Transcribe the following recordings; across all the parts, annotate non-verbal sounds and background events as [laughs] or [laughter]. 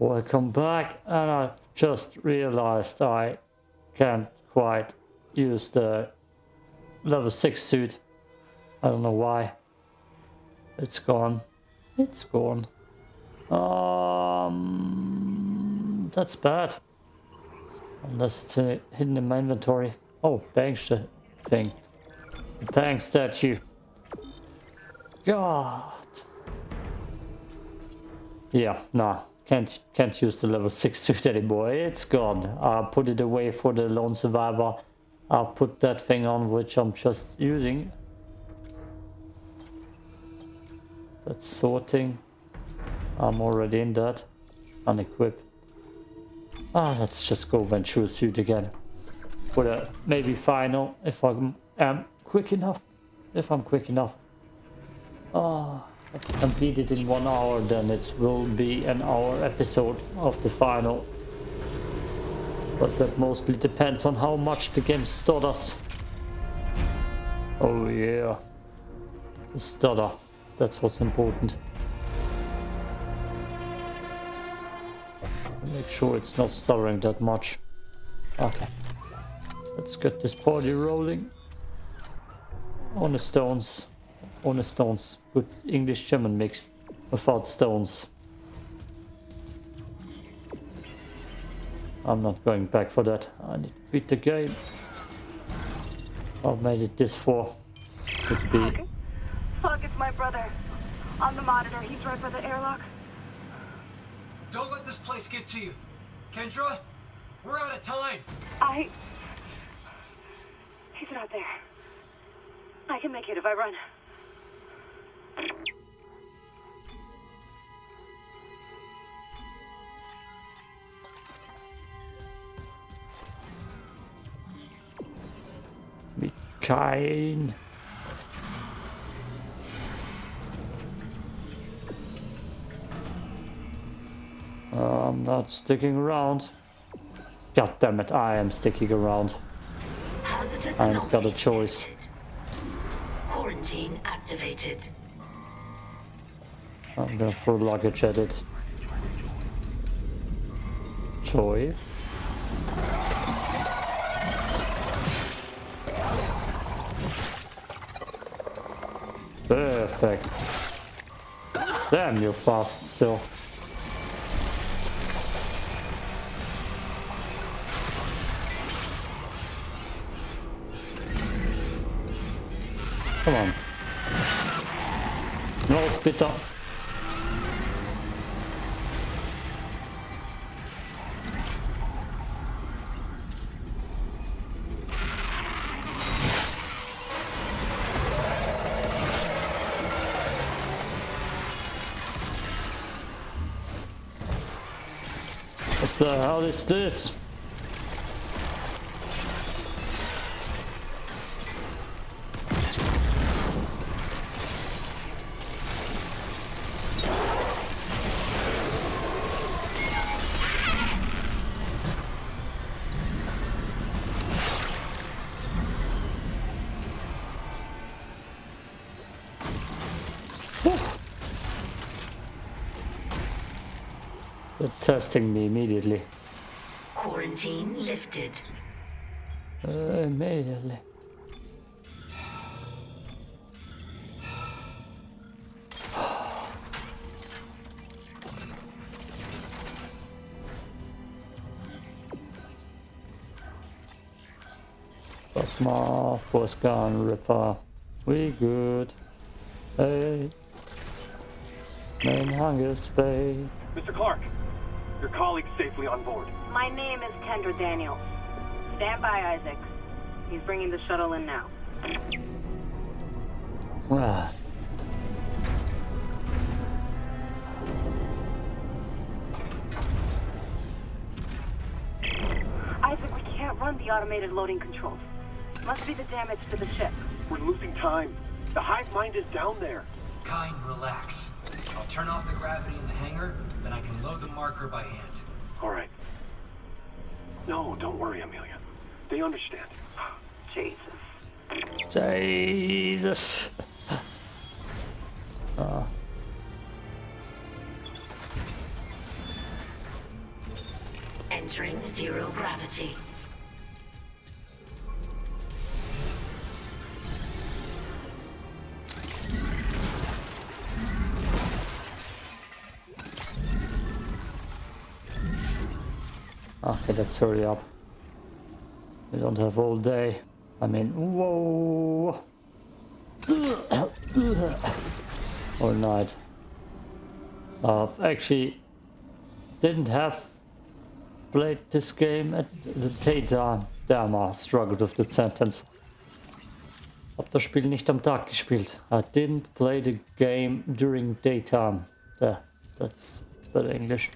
Welcome back, and I've just realized I can't quite use the level 6 suit. I don't know why. It's gone. It's gone. Um, that's bad. Unless it's uh, hidden in my inventory. Oh, bang thing. Bang statue. God. Yeah, nah. Can't can't use the level 6 [laughs] suit anymore. It's gone. I put it away for the lone survivor. I'll put that thing on which I'm just using. That's sorting. I'm already in that. Unequip. Ah, let's just go Ventura suit again. For a maybe final if I am quick enough. If I'm quick enough. Ah. If I complete it in one hour, then it will be an hour episode of the final. But that mostly depends on how much the game stutters. Oh yeah. The stutter. That's what's important. Make sure it's not stuttering that much. Okay. Let's get this party rolling. On the stones. On the stones. Good English German mix without stones. I'm not going back for that. I need to beat the game. I've made it this far. Could be. Fuck, it's my brother. On the monitor, he's right by the airlock. Don't let this place get to you. Kendra, we're out of time. I... He's not there. I can make it if I run. Be kind. I'm not sticking around. God damn it, I am sticking around. I've got a choice. Quarantine activated. I'm gonna throw luggage at it. Joy. Perfect. Damn, you're fast still. Come on. No, spit up. This? Testing me immediately. Quarantine lifted. Uh, immediately. Plasma, force gun, ripper. We good. Hey. Main hunger spade. Mr. Clarke, your colleague's safely on board. My name is Kendra Daniels. Stand by, Isaac. He's bringing the shuttle in now. Ah. Isaac, we can't run the automated loading controls. Must be the damage to the ship. We're losing time. The hive mind is down there. Kyne, relax. I'll turn off the gravity in the hangar, then I can load the marker by hand. All right. No, don't worry, Amelia. They understand. [gasps] Jesus. Jesus. Ah. Entering zero gravity. Okay, let's hurry up. We don't have all day. I mean, whoa! [coughs] or night. Uh, actually, didn't have played this game at the daytime. Damn, I struggled with the sentence. Hab das Spiel nicht am Tag gespielt. I didn't play the game during daytime. There, that's better English.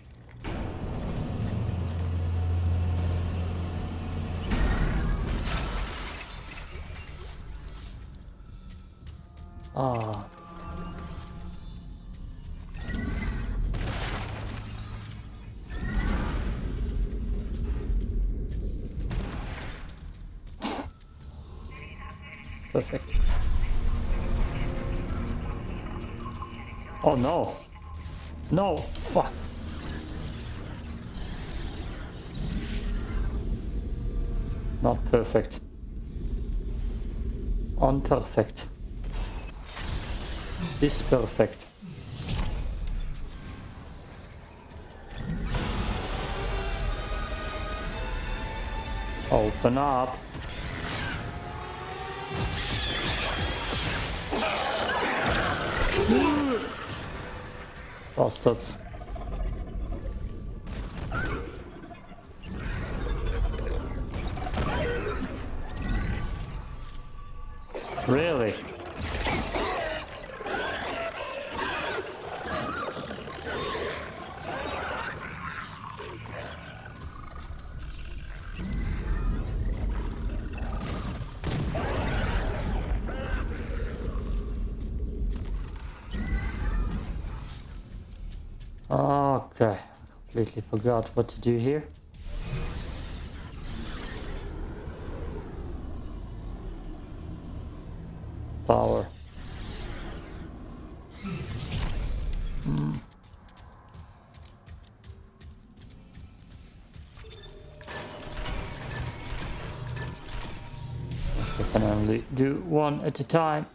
Ah. Perfect. Oh no. No, fuck. Not perfect. Unperfect. Disperfect. Open up. Bastards. Forgot what to do here. Power. Hmm. I can only do one at a time.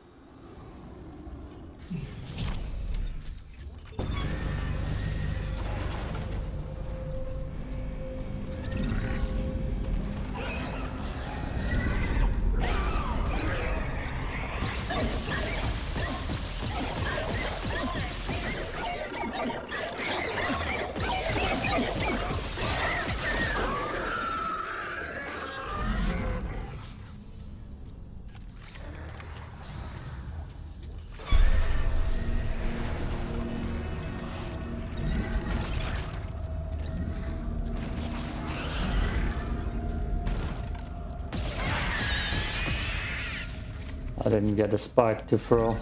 Didn't get a spike to throw.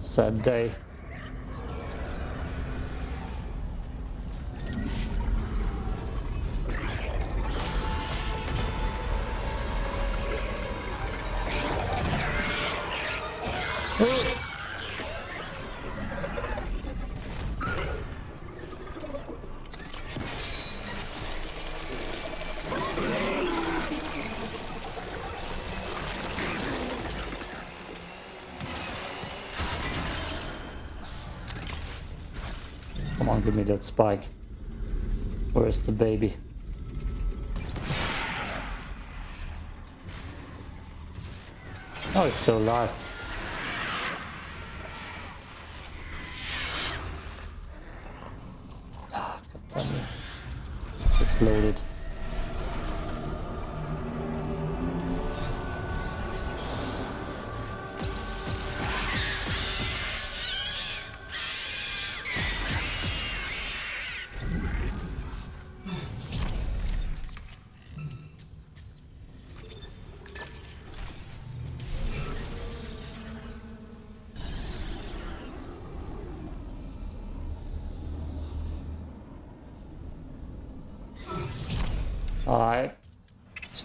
Sad day. That spike. Where's the baby? Oh, it's so alive. Ah. Just loaded.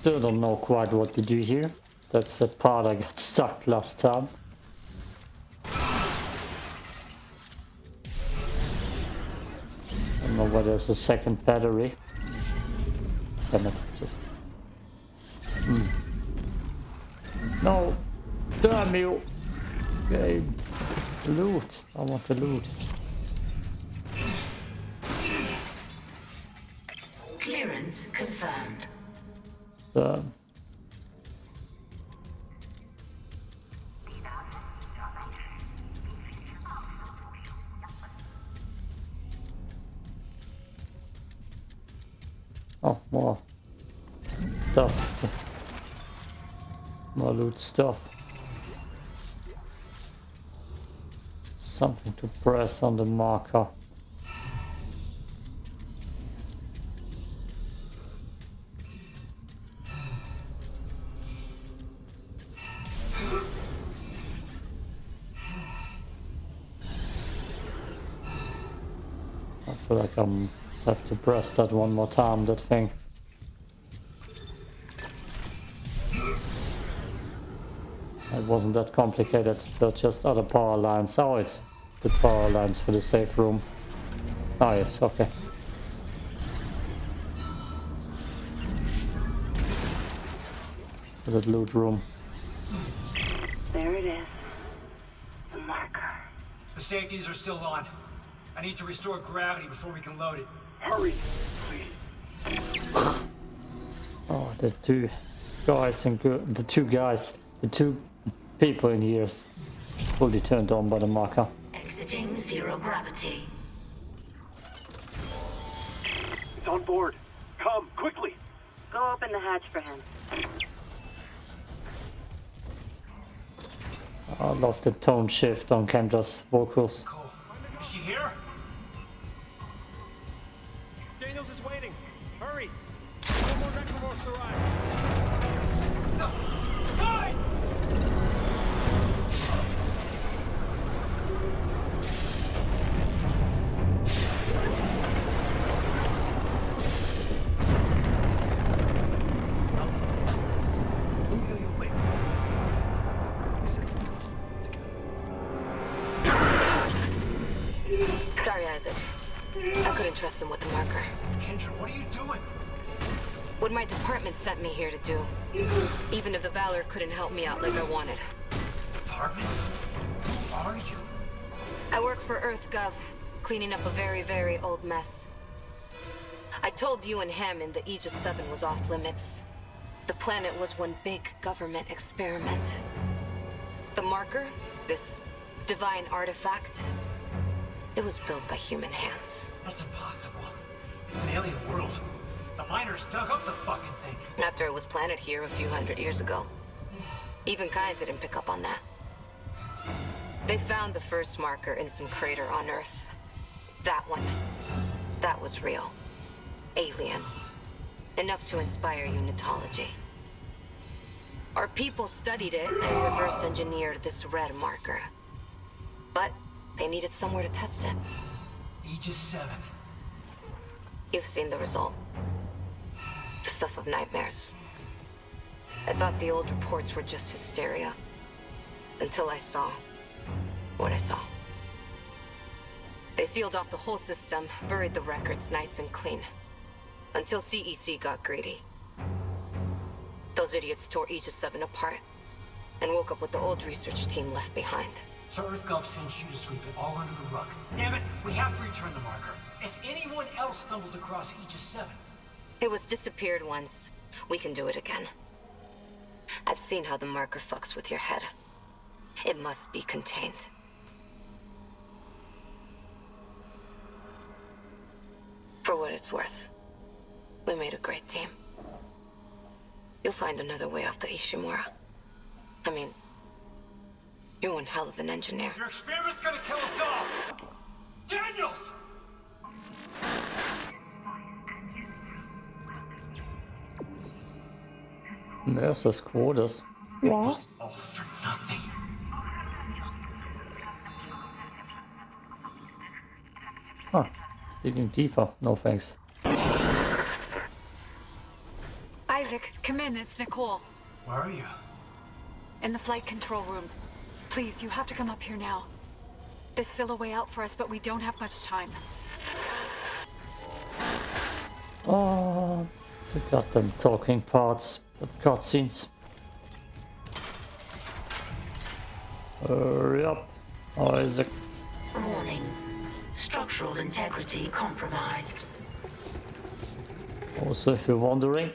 Still don't know quite what to do here. That's the part I got [laughs] stuck last time. I don't know where there's a second battery. Damn it, just... Hmm. No! Damn you! Game. Loot. I want the loot. The... Oh, more stuff. More loot stuff. Something to press on the marker. I'm have to press that one more time, that thing. It wasn't that complicated, they're just other power lines. Oh, it's the power lines for the safe room. Oh yes, okay. The loot room. There it is. The marker. The safeties are still on. I need to restore gravity before we can load it. Hurry, please. Oh, the two guys and the two guys, the two people in here is fully turned on by the marker. Exiting zero gravity. It's on board. Come, quickly. Go open the hatch for him. I love the tone shift on Kendra's vocals. Cole, is she here? Daniels is waiting. Hurry! No more necromorphs arrive. Do. Even if the Valor couldn't help me out like I wanted. Apartment? Who are you? I work for EarthGov, cleaning up a very, very old mess. I told you and Hammond that Aegis 7 was off limits. The planet was one big government experiment. The marker, this divine artifact, it was built by human hands. That's impossible. It's an alien world. The miners dug up the fucking thing. After it was planted here a few hundred years ago. Even Kyne didn't pick up on that. They found the first marker in some crater on Earth. That one. That was real. Alien. Enough to inspire unitology. Our people studied it and reverse engineered this red marker. But they needed somewhere to test it. Aegis 7. You've seen the result. The stuff of nightmares. I thought the old reports were just hysteria. Until I saw what I saw. They sealed off the whole system, buried the records nice and clean. Until CEC got greedy. Those idiots tore Aegis 7 apart and woke up with the old research team left behind. So EarthGov sent you to sweep it all under the rug. Damn it, we have to return the marker. If anyone else stumbles across Aegis 7, It was disappeared once. We can do it again. I've seen how the marker fucks with your head. It must be contained. For what it's worth, we made a great team. You'll find another way off the Ishimura. I mean, you're one hell of an engineer. your experiment's gonna kill us all! Daniels! Mercer's quarters. What? All for nothing. Huh. Digging deeper. No thanks. Isaac, come in. It's Nicole. Where are you? In the flight control room. Please, you have to come up here now. There's still a way out for us, but we don't have much time. Ah, oh, they got them talking parts, the cutscenes. Hurry up, Isaac. Warning. Structural integrity compromised. Also, if you're wondering,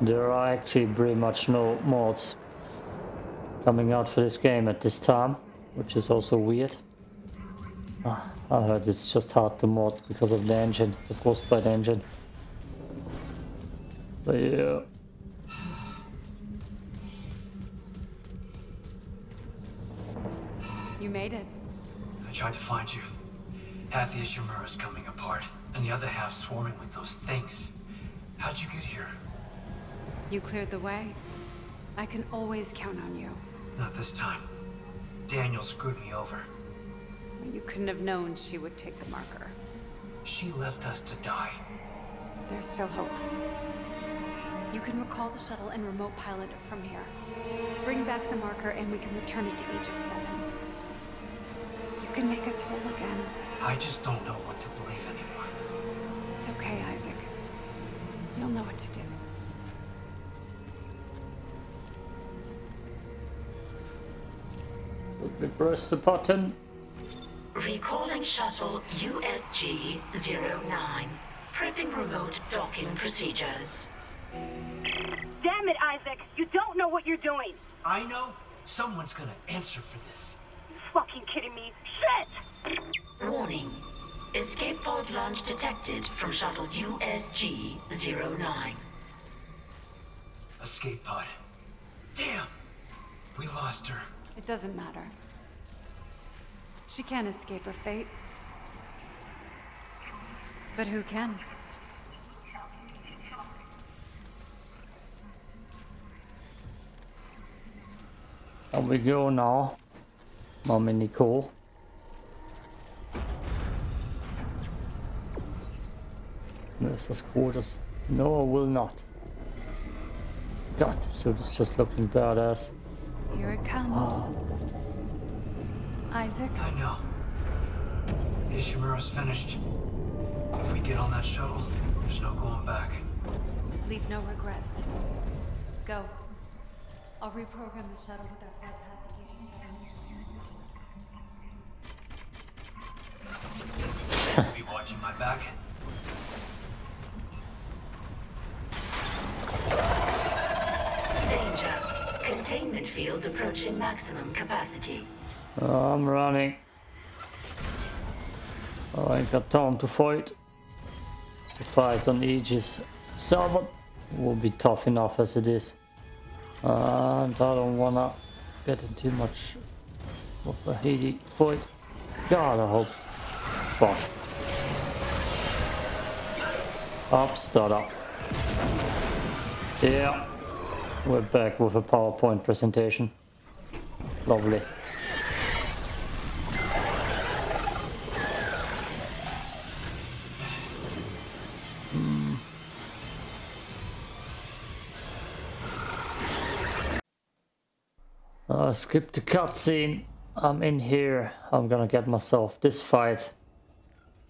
there are actually pretty much no mods coming out for this game at this time, which is also weird. Ah, I heard it's just hard to mod because of the engine, the Frostbite engine. But yeah. You made it. I tried to find you. Half the Ishimura's coming apart, and the other half swarming with those things. How'd you get here? You cleared the way. I can always count on you. Not this time. Daniel screwed me over. You couldn't have known she would take the marker. She left us to die. There's still hope. You can recall the shuttle and remote pilot from here. Bring back the marker and we can return it to Aegis 7. You can make us whole again. I just don't know what to believe anymore. It's okay, Isaac. You'll know what to do. We press the button. Recalling shuttle USG-09. Prepping remote docking procedures. Damn it, Isaac! You don't know what you're doing! I know someone's gonna answer for this. You fucking kidding me? Shit! Warning. Escape pod launch detected from shuttle USG-09. Escape pod. Damn! We lost her. It doesn't matter. She can't escape her fate. But who can? And we go now. Mommy Nicole. Nurse's quarters. No, I will not. God, this suit is just looking badass. Here it comes. Isaac, I know. Ishimura's finished. If we get on that shuttle, there's no going back. leave no regrets. Go. I'll reprogram the shuttle with our flight path to Aegis 7. Be watching my back. Danger. Containment fields approaching maximum capacity. Oh, I'm running. I ain't got time to fight. The fight on Aegis 7 will be tough enough as it is. And I don't wanna get in too much of a heated fight. God, I hope. Fuck. Up, start up. Yeah. We're back with a PowerPoint presentation. Lovely. Uh, skip the cutscene. I'm in here. I'm gonna get myself this fight,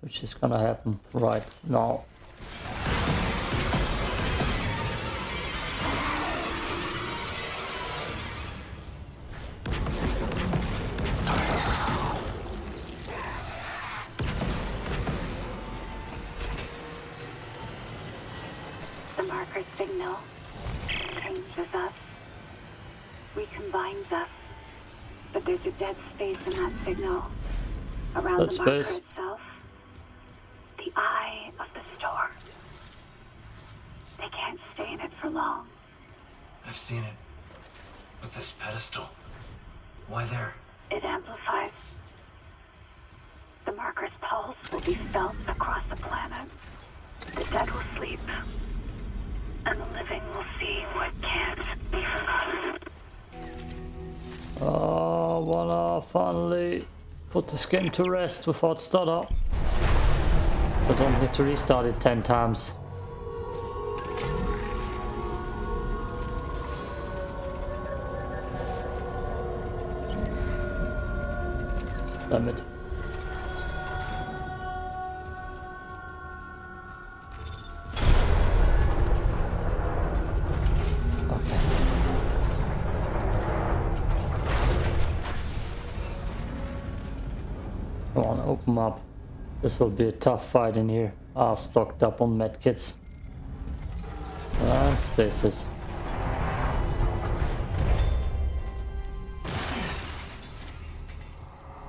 which is gonna happen right now. Game to rest without stutter. So don't need to restart it 10 times. Will be a tough fight in here. Ah, stocked up on medkits. And stasis.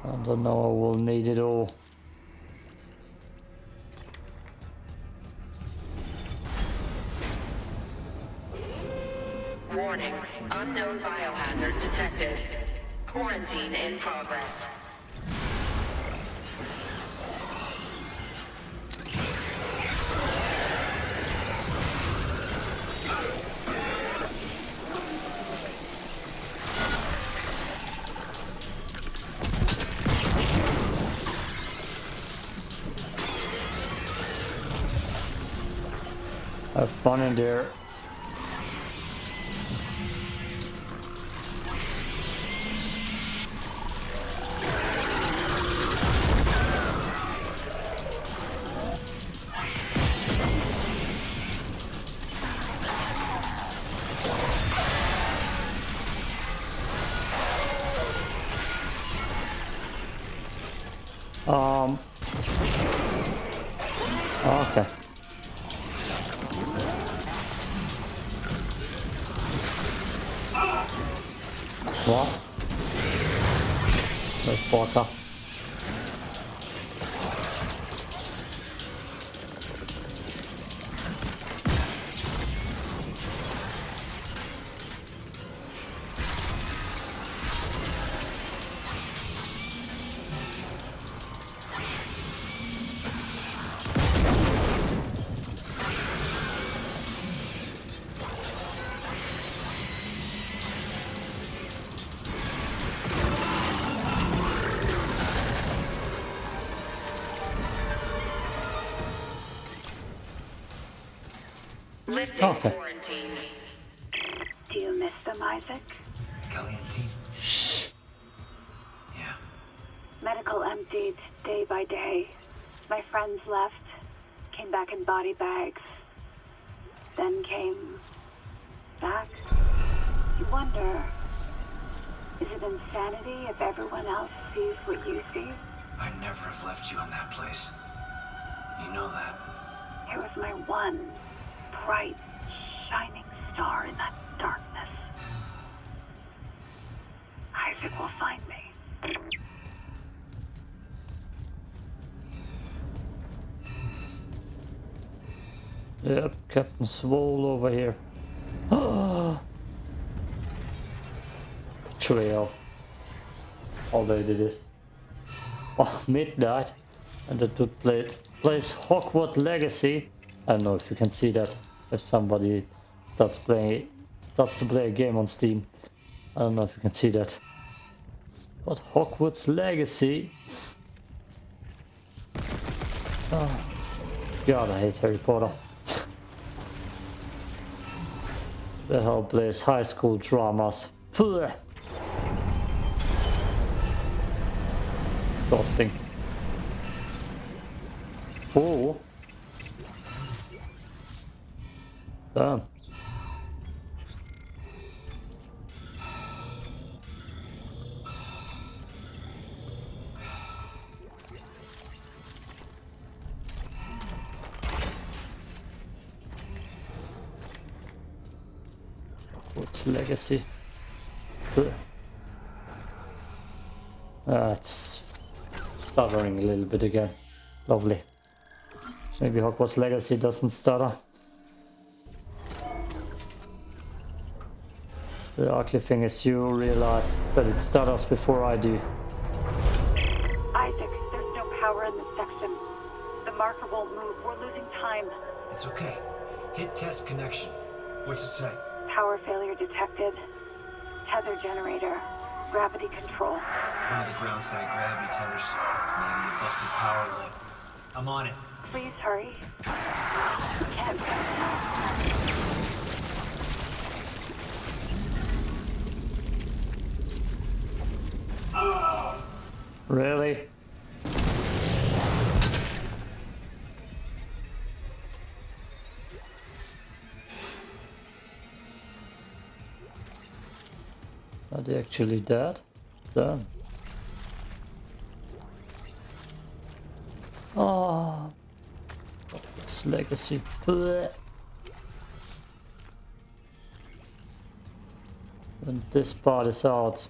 I don't know, I will need it all. Warning. Unknown biohazard detected. Quarantine in progress. In there. Lifting oh, Okay. quarantine. Do you miss them, Isaac? Kellion team? Shh. Yeah. Medical emptied day by day. My friends left, came back in body bags, then came back. You wonder, is it insanity if everyone else sees what you see? I'd never have left you in that place. You know that. It was my one bright, shining star in that darkness. Isaac will find me. Yep, Captain Swole over here. Trail. Although it is. Oh, midnight. And the dude plays, plays Hogwarts Legacy. I don't know if you can see that. If somebody starts playing starts to play a game on Steam. I don't know if you can see that. But Hogwarts Legacy. Oh, God, I hate Harry Potter. [laughs] the hell plays high school dramas. Pugh. Disgusting. Four. Damn. What's legacy? Ugh. Ah, it's stuttering a little bit again. Lovely. Maybe Hogwarts Legacy doesn't stutter. The ugly thing is you realize that it stutters before I do. Isaac, there's no power in this section. The marker won't move. We're losing time. It's okay. Hit test connection. What's it say? Power failure detected. Tether generator. Gravity control. One of the ground side gravity tethers. Maybe a busted power line. I'm on it. Please hurry. We can't wait now. Really? Are they actually dead? Damn. Oh, this legacy. Blech. And this part is out.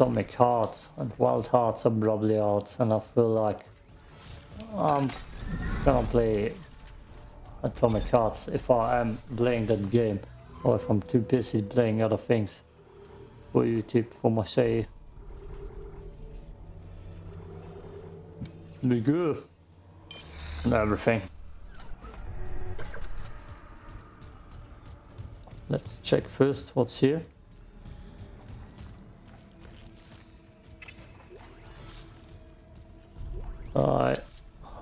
Atomic Heart and Wild Hearts are probably out, and I feel like I'm gonna play Atomic Hearts if I am playing that game, or if I'm too busy playing other things for YouTube for my save. Good and everything. Let's check first what's here. I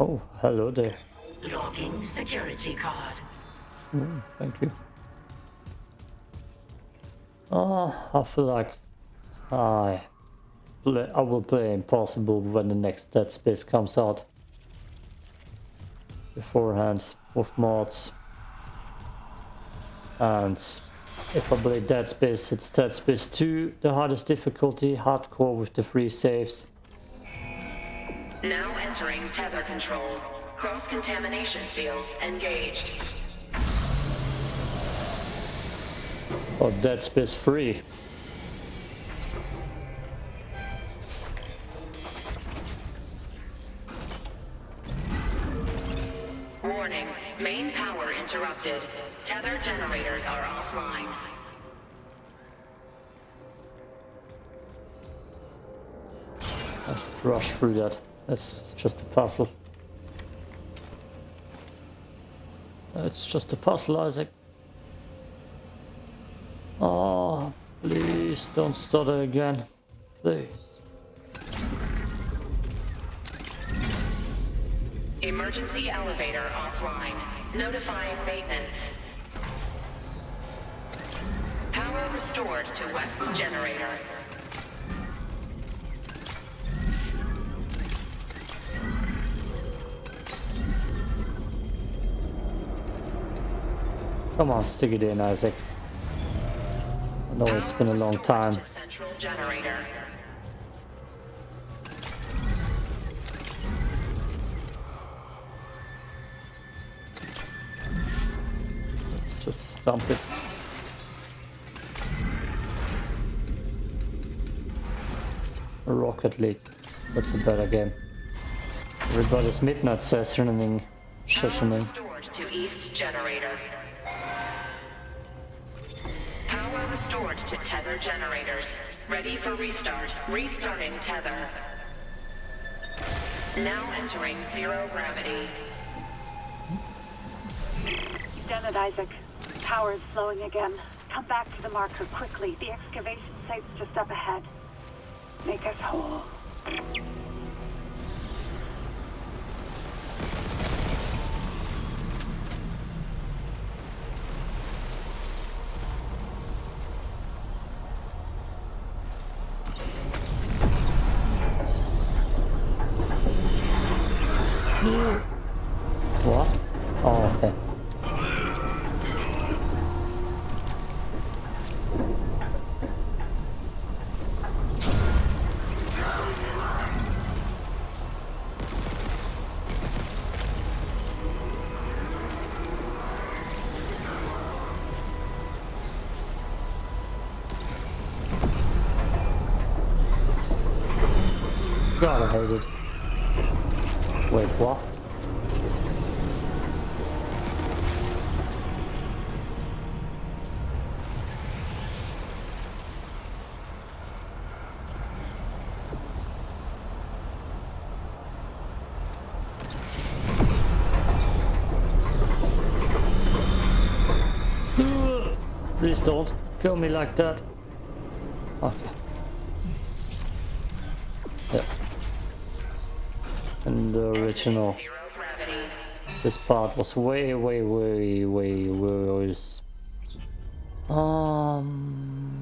oh hello there. Logging security card. Mm, thank you. Oh, I feel like I play, I will play Impossible when the next Dead Space comes out. Beforehand with mods. And if I play Dead Space, it's Dead Space 2, the hardest difficulty, hardcore with the free saves. Now entering tether control. Cross-contamination field engaged. Or Dead Space free. Warning, main power interrupted. Tether generators are offline. Rush through that. That's just a puzzle. It's just a puzzle, Isaac. Oh, please don't stutter again. Please. Emergency elevator offline. Notifying maintenance. Power restored to west generator. Come on, stick it in, Isaac. I know it's been a long time. Let's just stomp it. Rocket League. That's a better game. Everybody's midnight sessioning. Sessioning. Restored to east generator. Restored to tether generators. Ready for restart. Restarting tether. Now entering zero gravity. Done it, Isaac. Power is flowing again. Come back to the marker quickly. The excavation site's just up ahead. Make us whole. God, I hate it. Wait, what? [sighs] Please don't kill me like that. Okay. Yeah. And the original, this part was way, way, way, way worse. Um.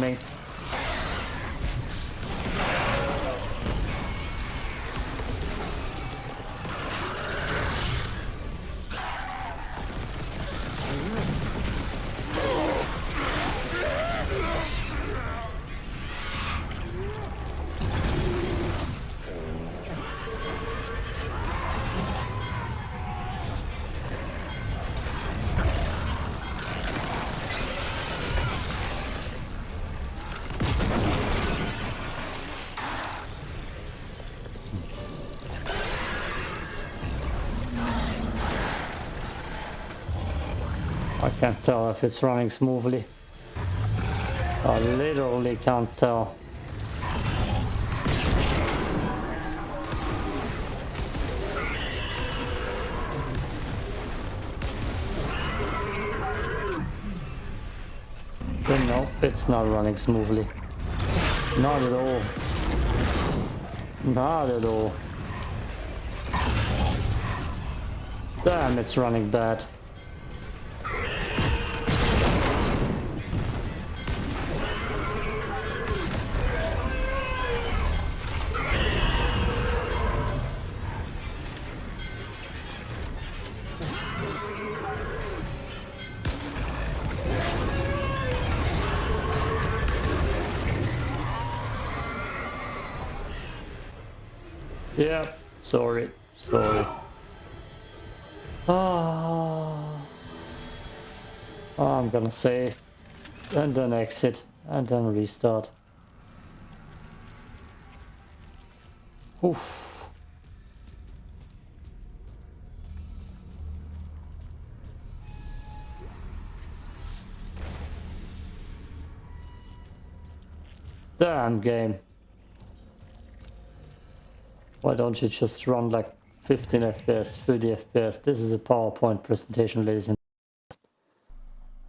Bad can't tell if it's running smoothly. I literally can't tell. But no, it's not running smoothly. Not at all. Not at all. Damn, it's running bad. Yeah, sorry, sorry. Ah, I'm gonna save and then exit and then restart. Oof. Damn game. Why don't you just run like 15 FPS, 30 FPS? This is a PowerPoint presentation, ladies and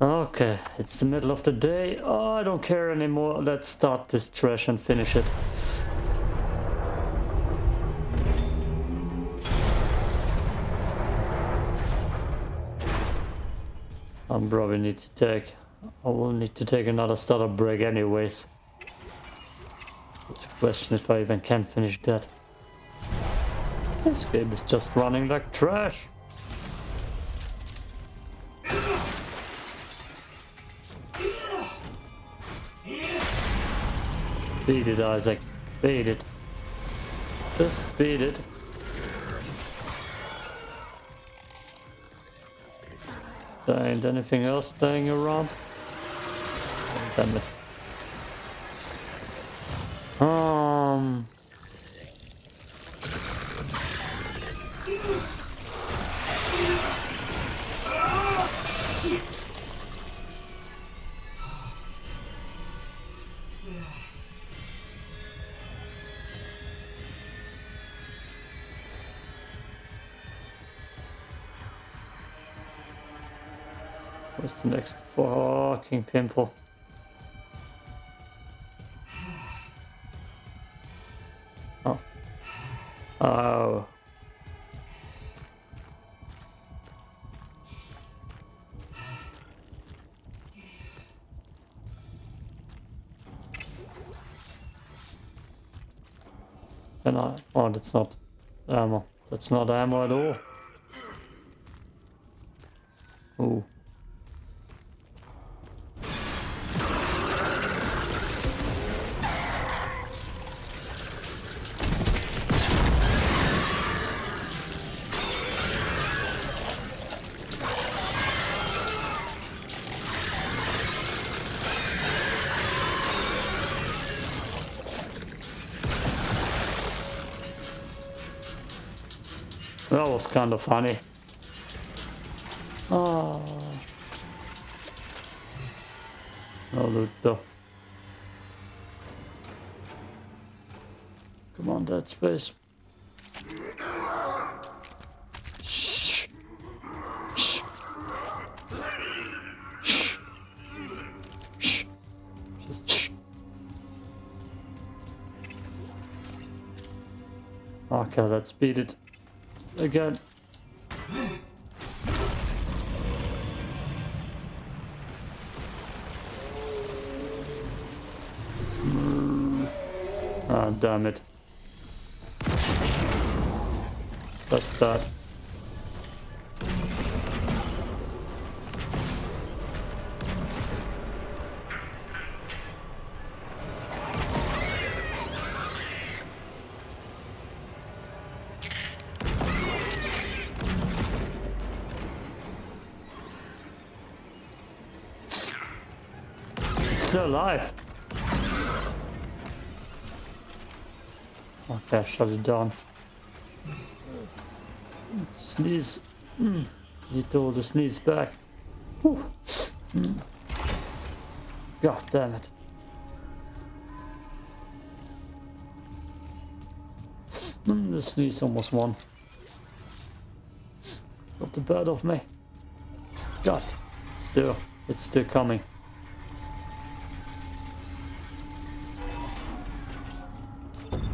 Okay, it's the middle of the day. Oh, I don't care anymore. Let's start this trash and finish it. I probably need to take... I will need to take another startup break anyways. It's a question if I even can finish that. This game is just running like trash. Beat it, Isaac. Beat it. Just beat it. There ain't anything else playing around. Oh, damn it. Um... What's the next fucking pimple? Oh. Oh. And I, oh, that's not ammo. That's not ammo at all. Kind of funny. Oh. No loot though. Come on, Dead Space. Shh. Shh. Shh. Shh. Shh. Okay, let's beat it again. Ah, damn it. That's bad. It's still alive. Okay, shut it down. Sneeze. Mm. Need all the sneeze back. Mm. God damn it. Mm, the sneeze almost won. Got the bird off me. God. Still. It's still coming.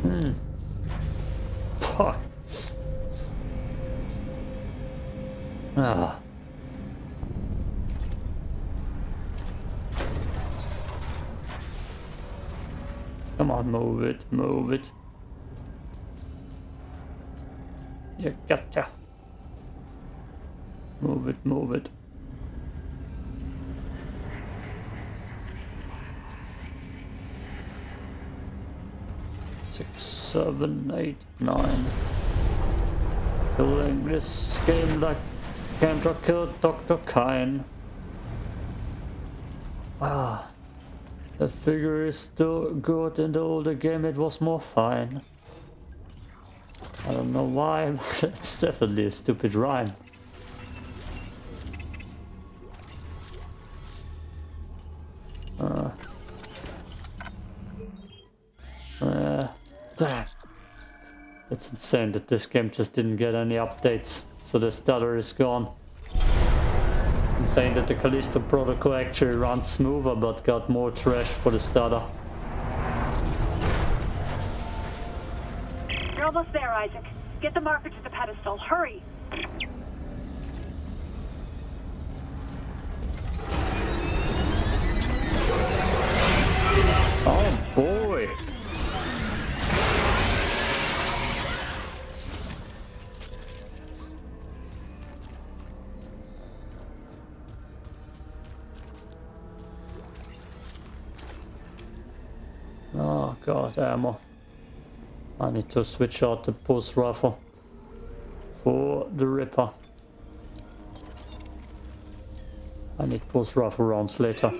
Hmm. Move it. You gotcha. Move it, move it. Six, seven, eight, nine. Playing this game like Kendra killed Dr. Kyne. Ah. The figure is still good in the older game it was more fine. I don't know why, [laughs] but it's definitely a stupid rhyme. Uh, uh, that. It's insane that this game just didn't get any updates, so the stutter is gone. Insane that the Callisto protocol actually runs smoother but got more trash for the stutter. You're almost there, Isaac. Get the marker to the pedestal. Hurry! Oh boy! Ammo. I need to switch out the pulse rifle for the Ripper. I need pulse rifle rounds later.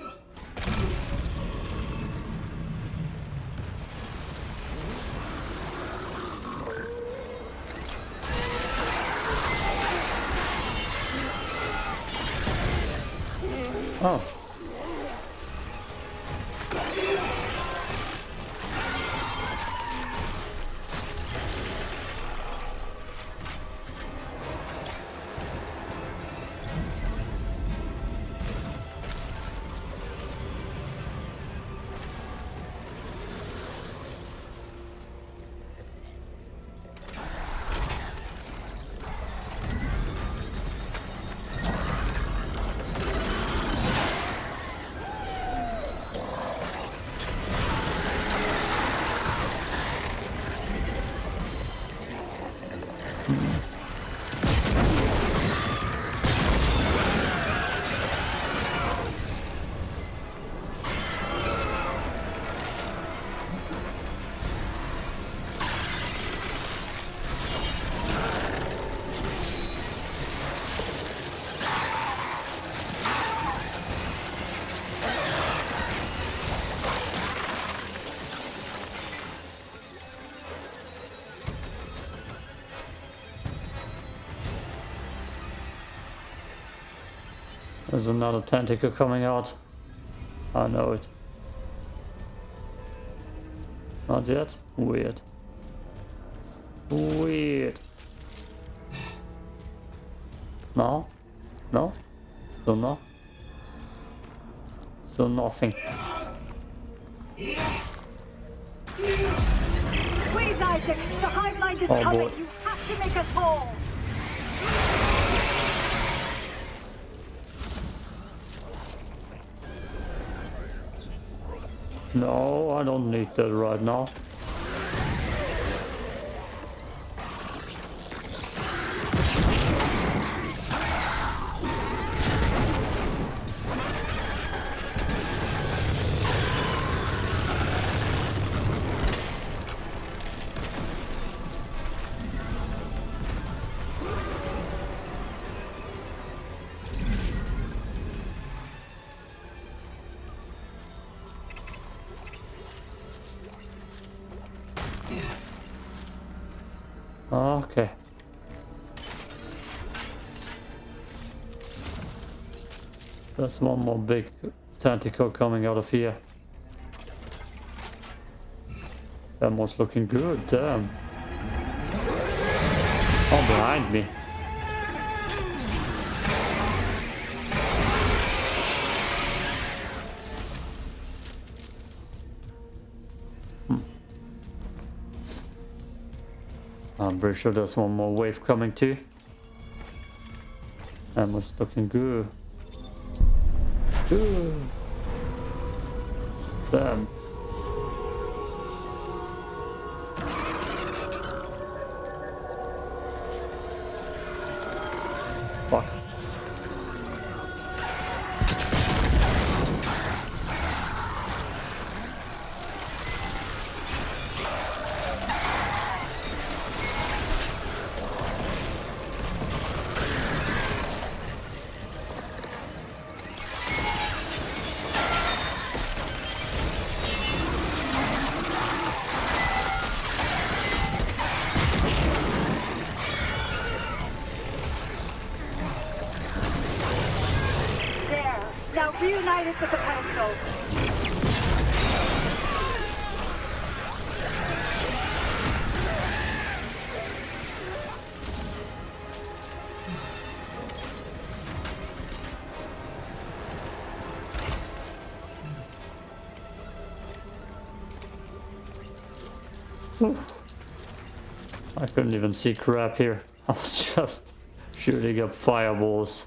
There's another tentacle coming out. I know it. Not yet? Weird. Weird. No? No? So no? So nothing. Please, Isaac! The hive mind is Oh, coming! boy. You have to make us whole! No, I don't need that right now. Okay. That's one more big tentacle coming out of here. That one's looking good, damn. Oh, behind me. Pretty sure there's one more wave coming too. That was looking good. Good. Damn. Even see crap here. [laughs] I was just shooting up fireballs.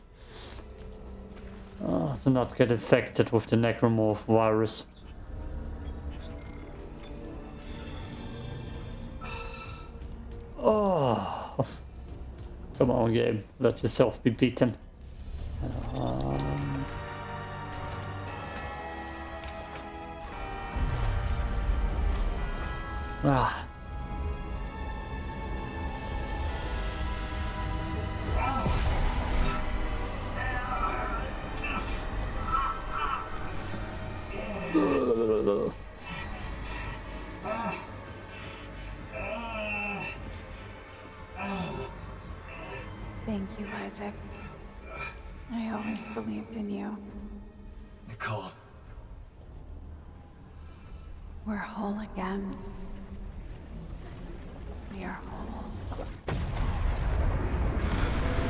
Uh, to not get infected with the necromorph virus. Oh, [laughs] come on, game. Let yourself be beaten. Um, ah. Believed in you. Nicole, We're whole again. We are whole.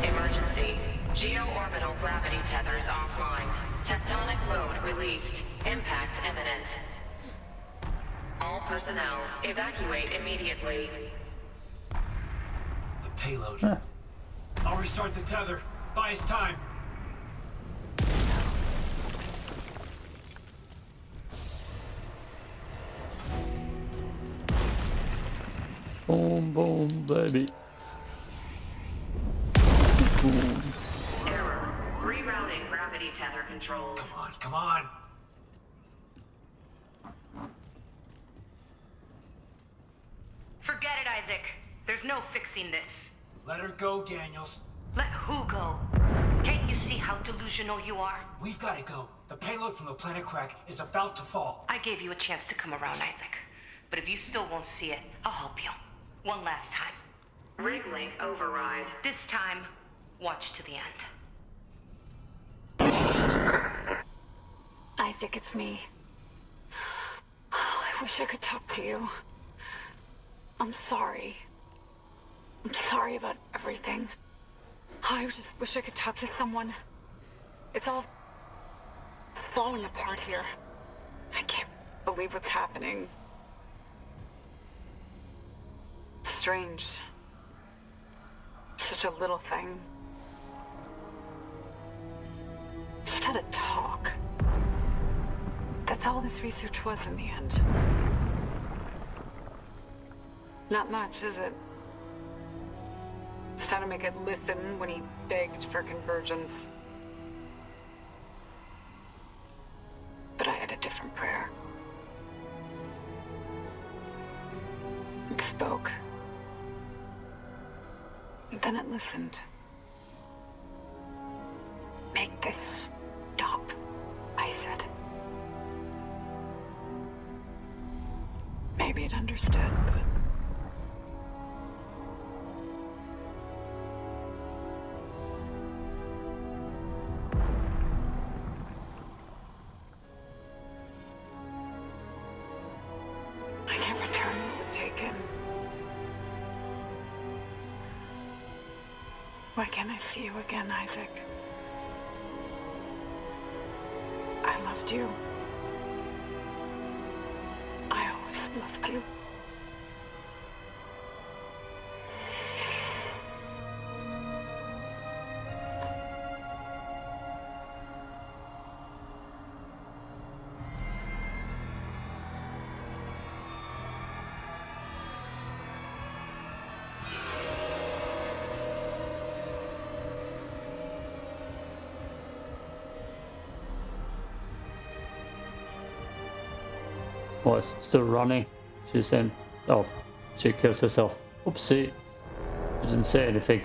Emergency. Geo-orbital gravity tethers offline. Tectonic load released. Impact imminent. All personnel, evacuate immediately. the payload. I'll restart the tether. Buy us time. Boom, baby. Error. Rerouting gravity tether controls. Come on, come on. Forget it, Isaac. There's no fixing this. Let her go, Daniels. Let who go? Can't you see how delusional you are? We've got to go. The payload from the planet crack is about to fall. I gave you a chance to come around, Isaac. But if you still won't see it, I'll help you. One last time. Rig override. This time, watch to the end. Isaac, it's me. Oh, I wish I could talk to you. I'm sorry. I'm sorry about everything. Oh, I just wish I could talk to someone. It's all falling apart here. I can't believe what's happening. Strange. Such a little thing. Just had a talk. That's all this research was in the end. Not much, is it? Just had to make it listen when he begged for convergence. But I had a different prayer. It spoke. And then it listened. Make this stop, I said. Maybe it understood, but. Again, Isaac? I loved you. Oh, it's still running. She's in. Oh, she killed herself. Oopsie. She didn't say anything.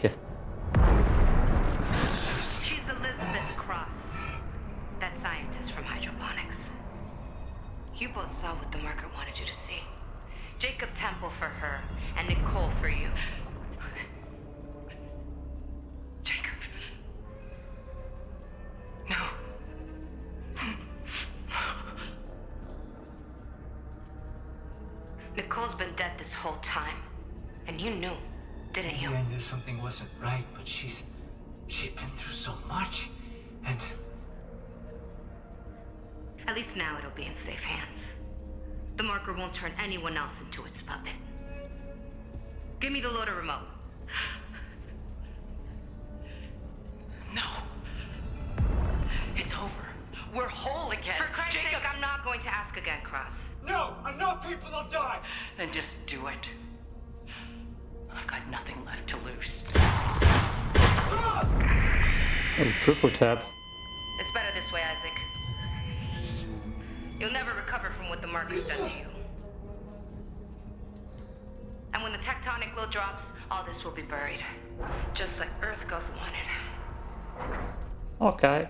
Okay.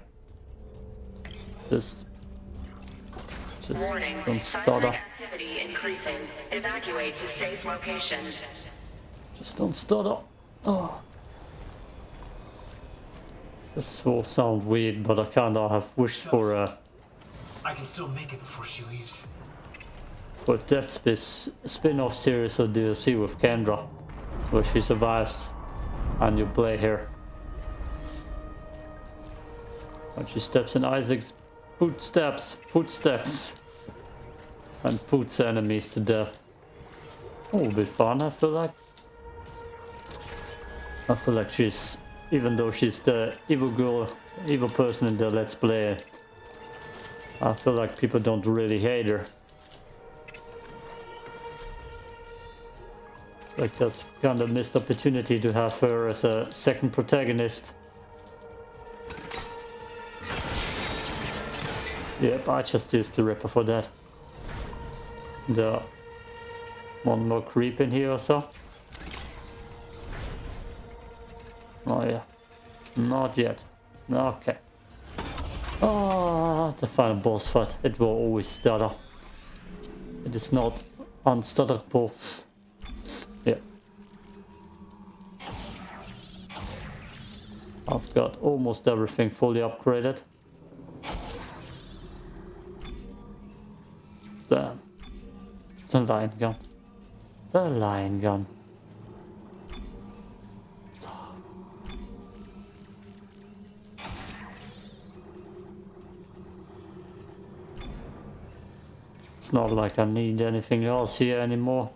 Just. Just Warning. don't Seismic stutter. activity increasing. Evacuate to safe location. Just don't stutter. Oh. This will sound weird, but I kinda have wished for a I can still make it before she leaves. for a Dead Space spin-off series of DLC with Kendra, where she survives and you play her. And she steps in Isaac's footsteps, footsteps, and puts enemies to death. Oh, it'll be fun, I feel like. I feel like she's, even though she's the evil girl, evil person in the Let's Play, I feel like people don't really hate her. Like that's kind of missed opportunity to have her as a second protagonist. Yep, I just used the Ripper for that. The one more creep in here or so. Oh yeah. Not yet. Okay. Oh, the final boss fight. It will always stutter. It is not unstutterable. Yeah. I've got almost everything fully upgraded. The line gun. The line gun. It's not like I need anything else here anymore.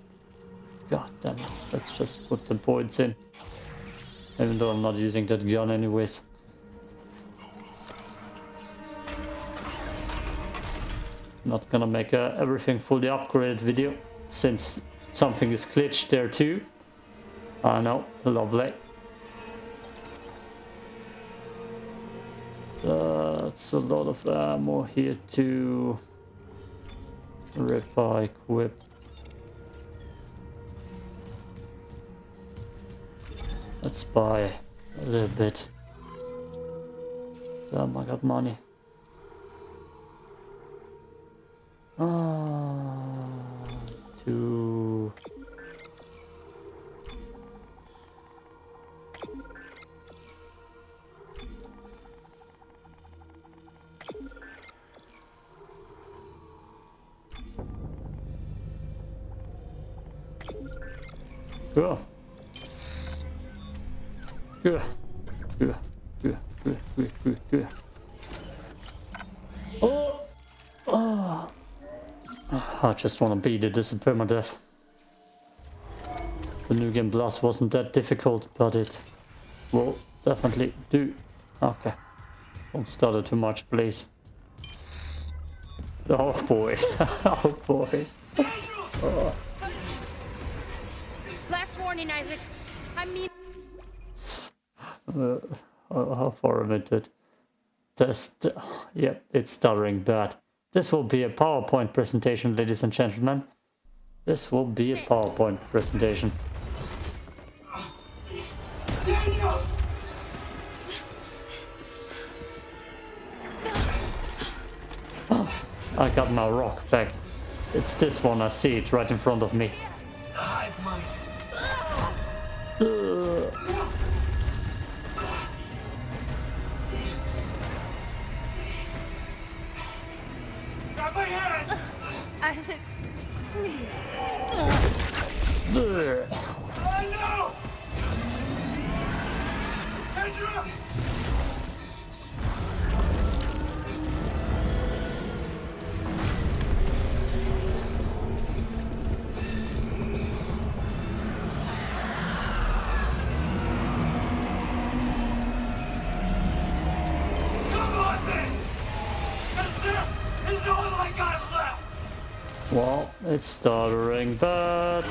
God damn it. Let's just put the points in. Even though I'm not using that gun anyways. Not gonna make a everything fully upgraded video since something is glitched there too. I know, lovely. Uh, that's a lot of ammo here too. Repair, equip. Let's buy a little bit. Oh Damn, I got money. Ah, two. Cool. Good. good, good, good, good, good, good. Oh, oh. I just want to beat it. This is permadeath. The new game plus wasn't that difficult, but it will definitely do. Okay. Don't stutter too much, please. Oh boy. [laughs] oh boy. Oh. Last warning, Isaac. I mean... Uh, how far am I did? Test. Yep, it's stuttering bad. This will be a PowerPoint presentation, ladies and gentlemen. This will be a PowerPoint presentation. Daniels! I got my rock back. It's this one, I see it right in front of me. It's stuttering bad.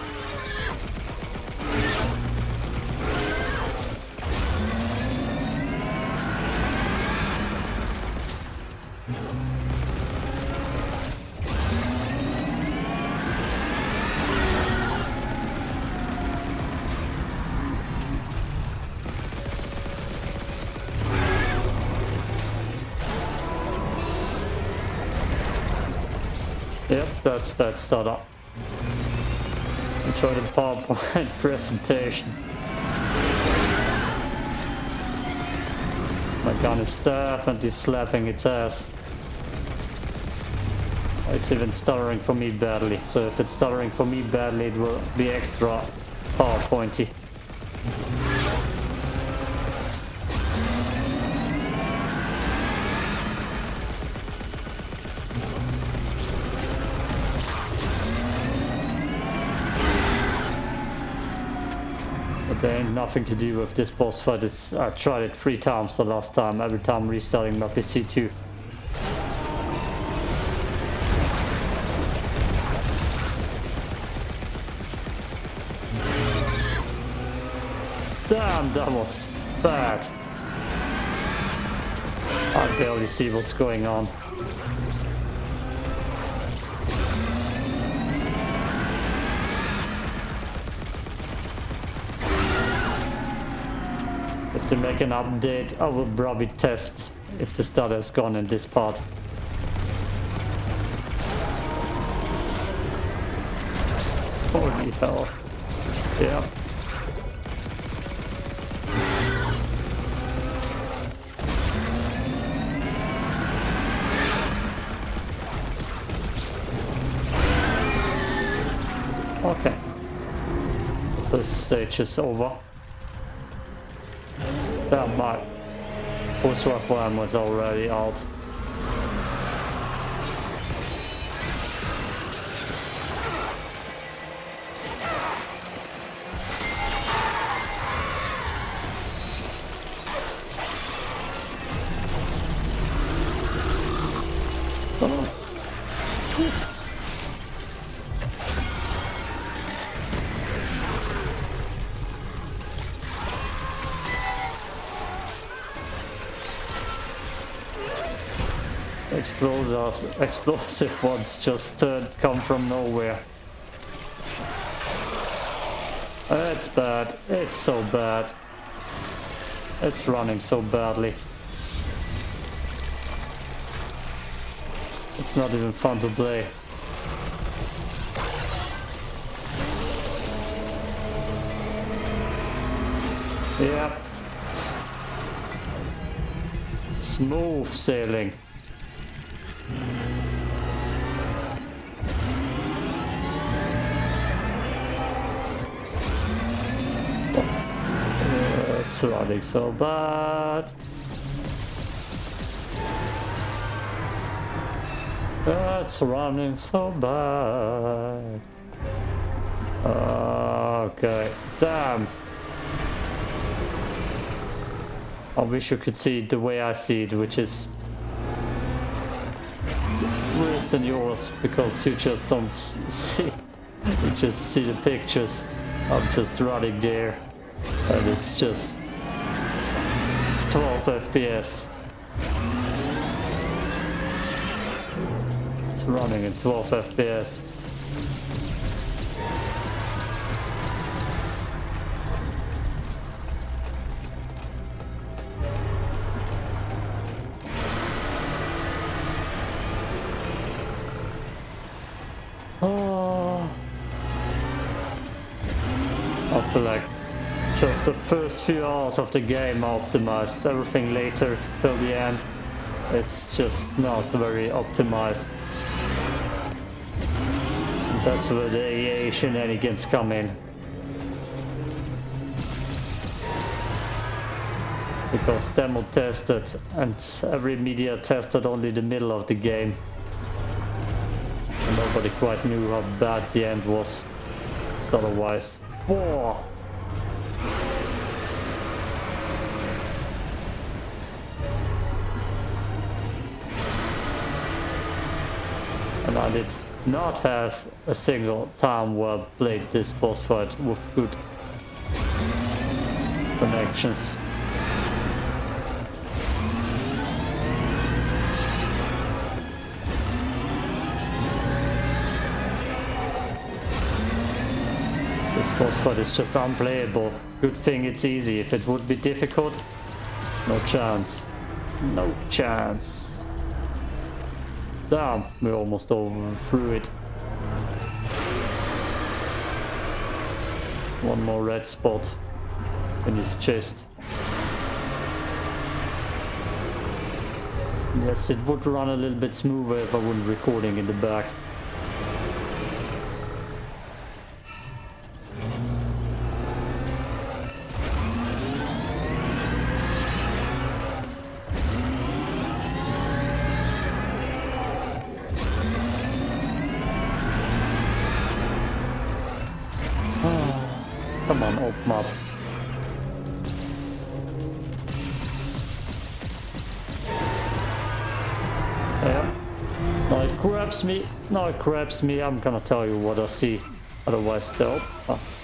Yep, that's bad stutter. Enjoy the PowerPoint [laughs] presentation. My gun is definitely slapping its ass. It's even stuttering for me badly, so if it's stuttering for me badly, it will be extra PowerPointy. But there ain't nothing to do with this boss fight. It's, I tried it three times the last time, every time restarting my PC too. Damn, that was bad. I barely see what's going on. They make an update, I will probably test if the stutter is gone in this part. Holy hell. Yeah. Okay. The stage is over. That pulse rifle ammo was already out. Explosive ones just uh, come from nowhere. It's bad. It's so bad. It's running so badly. It's not even fun to play. Yep. Smooth sailing. It's running so bad. That's running so bad. Okay, damn. I wish you could see the way I see it, which is worse than yours, because you just don't see, you just see the pictures. I'm just running there, and it's just 12 FPS. It's running at 12 FPS. First few hours of the game are optimized. Everything later till the end, it's just not very optimized. That's where the EA shenanigans come in. Because demo tested and every media tested only the middle of the game. Nobody quite knew how bad the end was. Otherwise. Whoa! I did not have a single time where I played this boss fight with good connections. This boss fight is just unplayable. Good thing it's easy. If it would be difficult, no chance. No chance. Damn, we almost overthrew it. One more red spot in his chest. Yes, it would run a little bit smoother if I wasn't recording in the back. Now it grabs me. I'm gonna tell you what I see. Otherwise, they'll. Oh.